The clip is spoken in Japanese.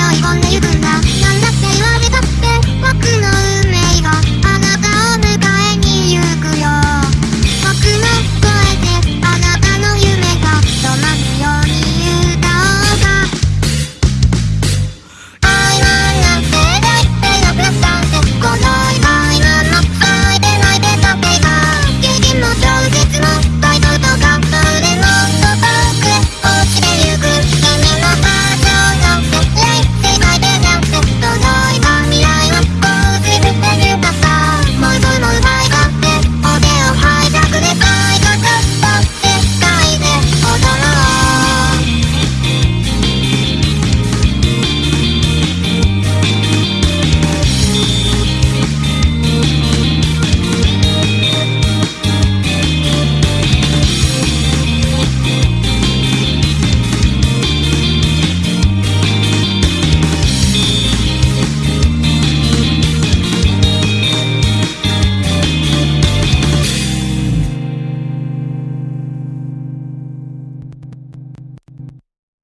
を歪んでゆく